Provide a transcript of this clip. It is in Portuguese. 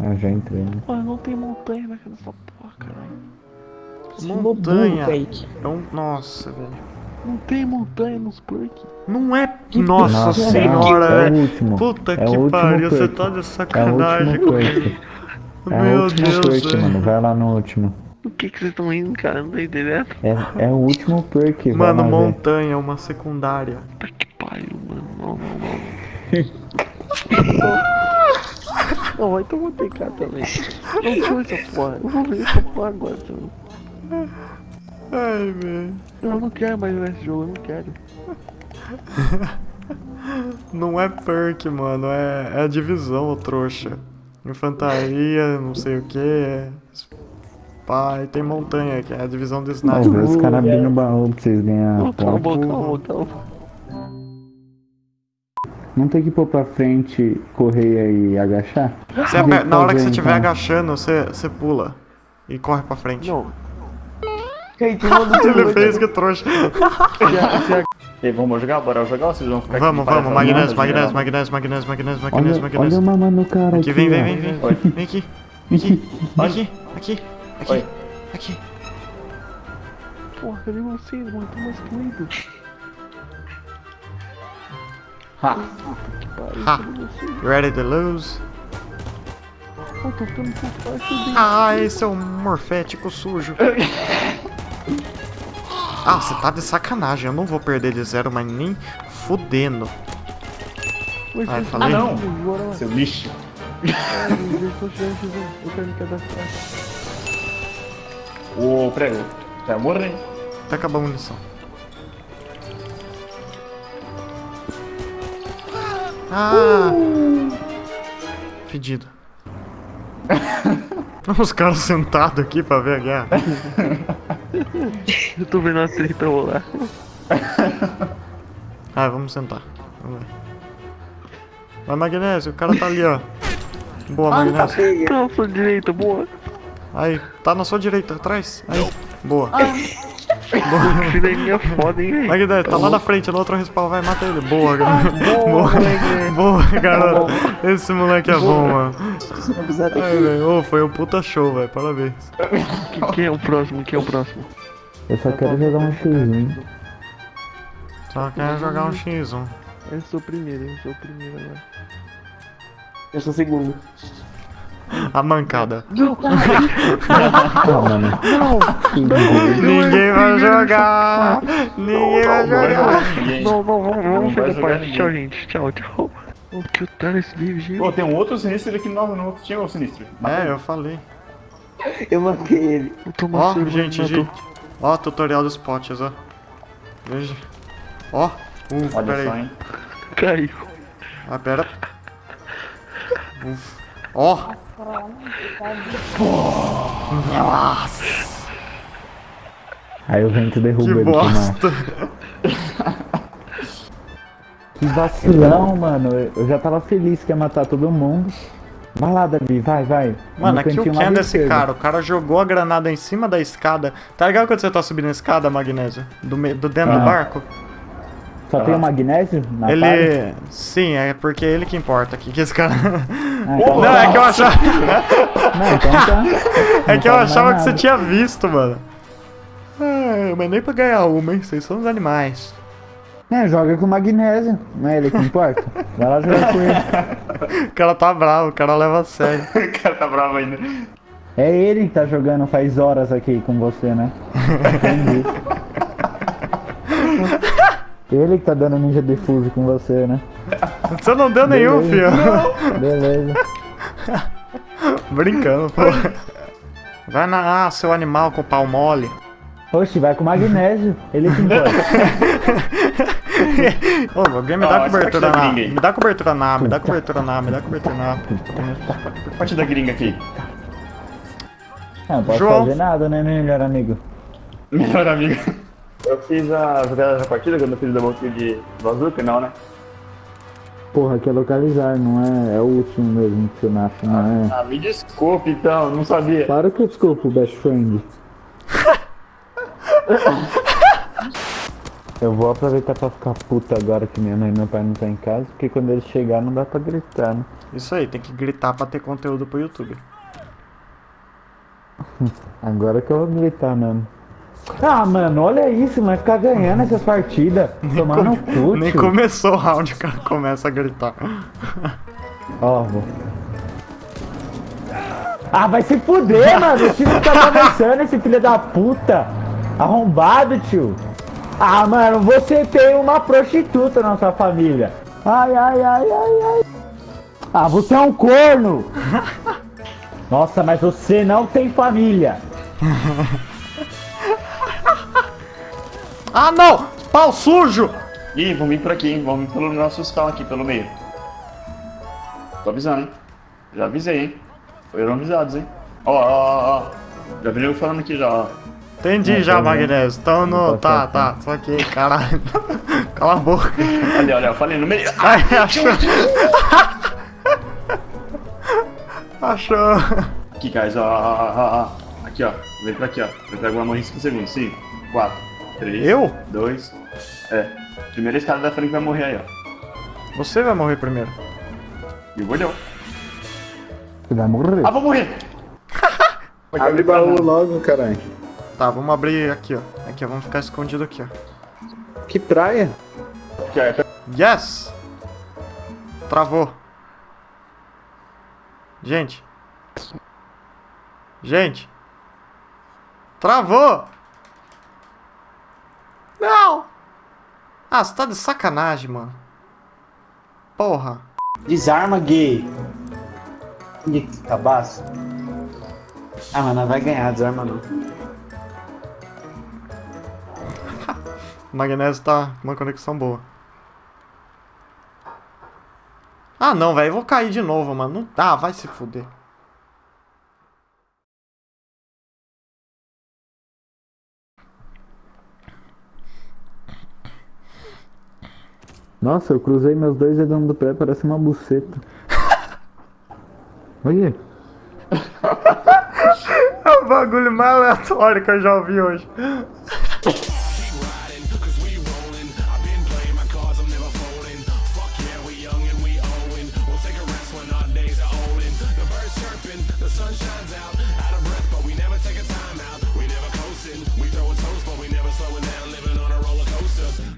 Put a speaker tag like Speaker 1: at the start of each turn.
Speaker 1: Ah, já entrei, né?
Speaker 2: Mano, não tem montanha naquela porra, caralho.
Speaker 3: Montanha. É um... Nossa, velho.
Speaker 2: Não tem montanha nos perks.
Speaker 3: Não é. Nossa,
Speaker 1: Nossa,
Speaker 3: senhora,
Speaker 1: é o
Speaker 3: velho.
Speaker 1: último.
Speaker 3: Puta
Speaker 1: É
Speaker 3: que
Speaker 1: o
Speaker 3: pariu, você
Speaker 1: perk.
Speaker 3: tá de
Speaker 1: É o
Speaker 3: sacanagem comigo.
Speaker 1: perk. É o
Speaker 3: Meu
Speaker 1: último
Speaker 3: Deus,
Speaker 1: perk,
Speaker 3: velho.
Speaker 1: mano. Vai lá no último.
Speaker 2: O que que vocês estão rindo, cara? Não tô entendendo.
Speaker 1: É, é o último perk,
Speaker 3: Mano,
Speaker 1: lá ver.
Speaker 3: montanha, uma secundária.
Speaker 2: Puta que pariu, mano. Não, não, não. Não, vai tomar TK também. Não deixa essa porra. Eu vou ver essa porra agora também.
Speaker 3: Ai, velho.
Speaker 2: Eu não quero mais jogar esse jogo, eu não quero.
Speaker 3: Não é perk, mano. É, é a divisão, ô trouxa. Infantaria, não sei o que. Pai, tem montanha, que é a divisão de
Speaker 1: Ó,
Speaker 3: sniper.
Speaker 1: vê os caras abrindo o baú pra vocês ganharem
Speaker 2: Não, calma, calma, calma.
Speaker 1: Não tem que pôr pra frente, correr e agachar?
Speaker 3: Você aper- na hora que você estiver
Speaker 1: então.
Speaker 3: agachando, você, você pula. E corre pra frente.
Speaker 2: Não.
Speaker 3: Ele fez que trouxa.
Speaker 4: E aí, vamos jogar? Bora jogar ou vocês vão ficar
Speaker 3: Vamos,
Speaker 4: aqui
Speaker 3: vamos,
Speaker 4: parando
Speaker 3: Magnésio, Magnésio? Magnésio, Magnésio, Magnésio,
Speaker 1: Olha,
Speaker 3: Magnésio,
Speaker 1: olha
Speaker 3: Magnésio.
Speaker 1: o mamãe no cara aqui,
Speaker 3: Aqui, vem, vem, vem, vem.
Speaker 4: Oi.
Speaker 3: Vem aqui. Vem aqui. Vem aqui. Aqui. Aqui.
Speaker 4: Oi.
Speaker 3: Aqui.
Speaker 2: Porra, cadê vocês, mano? Tô mais doido.
Speaker 4: Ha.
Speaker 3: Ha. Ready to lose? Ai, seu morfético sujo. Ah, você tá de sacanagem. Eu não vou perder de zero, mas nem fudendo. Ai,
Speaker 2: vocês
Speaker 3: falei.
Speaker 4: Ah, não. Seu lixo.
Speaker 2: Ah, eu tô tirando X1. Eu quero me cadastrar.
Speaker 4: Ô, prego. Já morreu?
Speaker 3: Até acabar a munição. Ah! Fedido. Os caras sentados aqui pra ver a guerra.
Speaker 2: Eu tô vendo a treta rolar.
Speaker 3: Ah, vamos sentar. Vamos ver. Vai, Magnésio, o cara tá ali, ó. Boa, Magnésio.
Speaker 2: Tá, sua direita, boa.
Speaker 3: Aí, tá na sua direita, atrás. Aí, boa.
Speaker 2: Esse daí é foda, hein, velho.
Speaker 3: Magnésio, tá lá na frente, no outro respawn, vai, mata ele. Boa, garoto.
Speaker 2: boa.
Speaker 3: Boa, garoto. Esse moleque é bom, mano. Ai, velho, ô, foi um puta show, velho. Parabéns.
Speaker 2: Quem, é o próximo? Quem é o próximo?
Speaker 1: Eu só quero jogar um X1.
Speaker 3: Só quer jogar um X1.
Speaker 2: Eu sou o primeiro, eu sou o primeiro agora.
Speaker 5: Eu sou o segundo.
Speaker 3: A mancada.
Speaker 1: Ah, mano. Que doido.
Speaker 3: Ninguém vai jogar. Ninguém vai
Speaker 4: Não
Speaker 3: jogar.
Speaker 2: Não, não, vamos,
Speaker 4: Não
Speaker 2: parte.
Speaker 4: ninguém.
Speaker 2: Tchau, gente. Tchau, tchau. O que o nesse livro, gente?
Speaker 4: Pô, tem um outro sinistro aqui no no- Tinha um sinistro.
Speaker 3: É, eu falei.
Speaker 5: Eu matei ele.
Speaker 2: Eu tô
Speaker 3: Ó, gente, gente. Ó, tutorial dos potes, ó. Veja. Ó.
Speaker 4: Olha
Speaker 3: pera
Speaker 4: só,
Speaker 3: aí.
Speaker 4: hein.
Speaker 2: tô- Caiu.
Speaker 3: Ah, pera. Uf. Ó. Nossa,
Speaker 1: Aí o vento derruba
Speaker 3: que
Speaker 1: ele,
Speaker 3: bosta.
Speaker 1: Que vacilão, mano. Eu já tava feliz que ia matar todo mundo. Vai lá, Davi, vai, vai.
Speaker 3: Mano,
Speaker 1: No
Speaker 3: aqui o Ken
Speaker 1: do
Speaker 3: desse
Speaker 1: esquerdo.
Speaker 3: cara. O cara jogou a granada em cima da escada. Tá ligado quando você tá subindo a escada, Magnésio? Do, do dentro do
Speaker 1: Ah.
Speaker 3: barco?
Speaker 1: Só tem o magnésio na
Speaker 3: ele.
Speaker 1: party?
Speaker 3: Sim, é porque é ele que importa aqui. Que esse cara.
Speaker 1: Ah, então
Speaker 3: Não, é que eu achava.
Speaker 1: Não, então tá.
Speaker 3: É que eu achava que você tinha visto, mano. Ah, mas nem pra ganhar uma, hein? Vocês são os animais.
Speaker 1: É, joga com magnésio. Não é ele que importa? Vai lá jogar com ele.
Speaker 3: O cara tá bravo, o cara leva a sério.
Speaker 4: O cara tá bravo ainda.
Speaker 1: É ele que tá jogando faz horas aqui com você, né? Entendi. Ele que tá dando ninja defuse com você, né?
Speaker 3: Você não deu nenhum,
Speaker 1: Beleza.
Speaker 3: filho.
Speaker 1: Beleza.
Speaker 3: Brincando, pô. Vai na. Ah, seu animal com pau mole.
Speaker 1: Oxe, vai com magnésio. Ele que importa.
Speaker 3: Ô, alguém me
Speaker 4: Ah,
Speaker 3: dá cobertura
Speaker 4: parte da
Speaker 3: na. Me dá cobertura na, me dá cobertura na, me dá cobertura na.
Speaker 4: Partida gringa aqui.
Speaker 1: Não, posso
Speaker 3: João.
Speaker 1: fazer nada, né, meu melhor amigo?
Speaker 4: Melhor amigo.
Speaker 5: Eu fiz a jogada da partida quando eu fiz o double de bazuca, não, né?
Speaker 1: Porra, aqui é localizar, não é? É o último mesmo que você nasce, não é?
Speaker 5: Ah, me desculpe então, não sabia.
Speaker 1: Claro que eu desculpo, best friend. Eu vou aproveitar pra ficar puta agora que minha mãe e meu pai não tá em casa, porque quando eles chegar não dá pra gritar, né?
Speaker 3: Isso aí, tem que gritar pra ter conteúdo pro YouTube.
Speaker 1: Agora que eu vou gritar mesmo. Ah, mano, olha isso, vai ficar ganhando essas partidas. Tomar no cu,
Speaker 3: Nem começou o round, o cara começa a gritar.
Speaker 1: Ó, vou. Ah, vai se fuder, mano. O time tá avançando, esse filho da puta. Arrombado, tio. Ah, mano, você tem uma prostituta na sua família. Ai, ai, ai, ai, ai. Ah, você é um corno. Nossa, mas você não tem família.
Speaker 3: Ah, não! Pau sujo!
Speaker 4: Ih, vão vir por aqui, hein? Vão vir pelo nosso spawn aqui, pelo meio. Tô avisando, hein? Já avisei, hein? Foram avisados, hein? Ó, ó, ó, ó. Já vi eu falando aqui já, ó.
Speaker 3: Entendi
Speaker 1: Não,
Speaker 3: já. Magnésio. Então no.
Speaker 1: Não
Speaker 3: Tá,
Speaker 1: tá.
Speaker 3: Só que, caralho. Cala a boca.
Speaker 4: Olha, olha, eu falei no meio.
Speaker 3: Ai, achou. achou.
Speaker 4: Aqui, guys, ó, ó, ó, ó, ó. Aqui, ó. Vem pra aqui, ó. Eu pego uma morrer em 5 segundos. 5, 4, 3,
Speaker 3: Eu?
Speaker 4: 2. É. Primeiro esse cara da frente vai morrer aí, ó.
Speaker 3: Você vai morrer primeiro.
Speaker 4: E o bolhão.
Speaker 1: Você vai morrer.
Speaker 4: Ah, vou morrer!
Speaker 5: Abre baú logo, caralho.
Speaker 3: Tá, vamos abrir aqui, ó. Aqui, ó. Vamos ficar escondido aqui, ó.
Speaker 5: Que praia?
Speaker 3: Yes! Travou. Gente. Gente. Travou! Não! Ah, você tá de sacanagem, mano. Porra.
Speaker 2: Desarma, gay. Que cabaço. Ah, mas não vai ganhar, desarma não.
Speaker 3: O magnésio tá com uma conexão boa. Ah, não, velho. Vou cair de novo, mano. Não dá, vai se fuder.
Speaker 1: Nossa, eu cruzei meus dois dedos do pé, parece uma buceta. Olha.
Speaker 3: É o bagulho mais aleatório que eu já ouvi hoje.